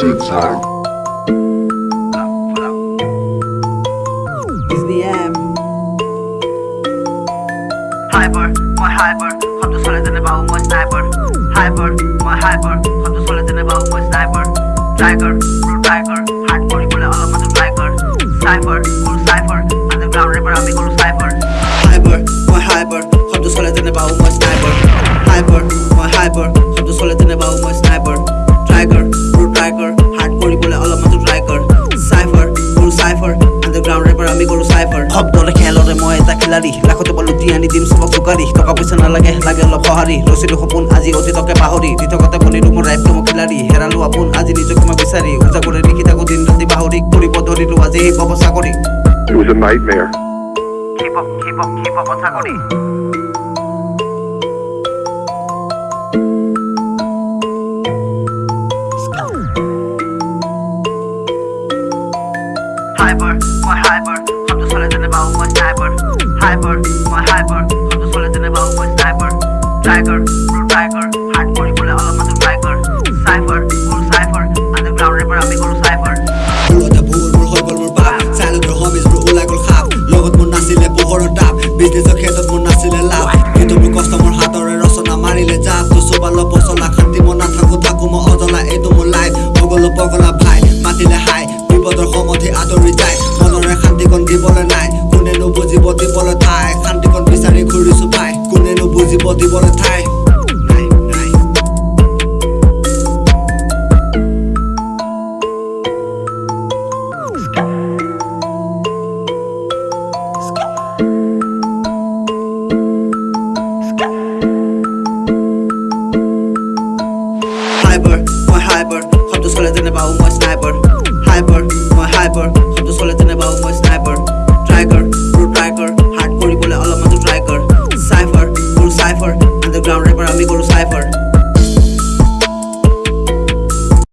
sound. It's the M. Hyper, মই hyper, শব্দ চলে যেনে বাহু মই sniper. Hyper, মই hyper, শব্দ চলে যেনে বাহু মই sniper. Tiger, pro tiger, hard কৰিবলৈ অলপ মাথো try কৰ. Cypher, কৰো cypher, underground rapper আমি কৰো cypher. Hyper, মই hyper, শব্দ চলে যেনে বাহু মই sniper. আমি কৰো cypher. শব্দৰে খেলৰে মই এটা খিলাৰী। লাখতে পালো দি আনি দিম চবক জোকাৰি। টকা পইচা নালাগে লাগে অলপ সঁহাৰি। ৰচিলো সপোন আজি অতীতকে পাহৰি। দিঠকতে বনিলো মোৰ ৰাইফটো মই খিলাৰী। হেৰালো আপোন আজি নিজকে মই বিচাৰি। উজাগৰে লিখি থাকো দিন ৰাতি পাহৰি। কৰিব ধৰিলো আজি সেই পাব চাকৰি। It was a nightmare. Keep up, keep up, keep up কথা কৰি hyper, my hyper, so the soul in a bow, sniper, tiger, pro tiger, hard all the time. hyper, my hyper Hopp to skal lete ned sniper Marami ko cypher.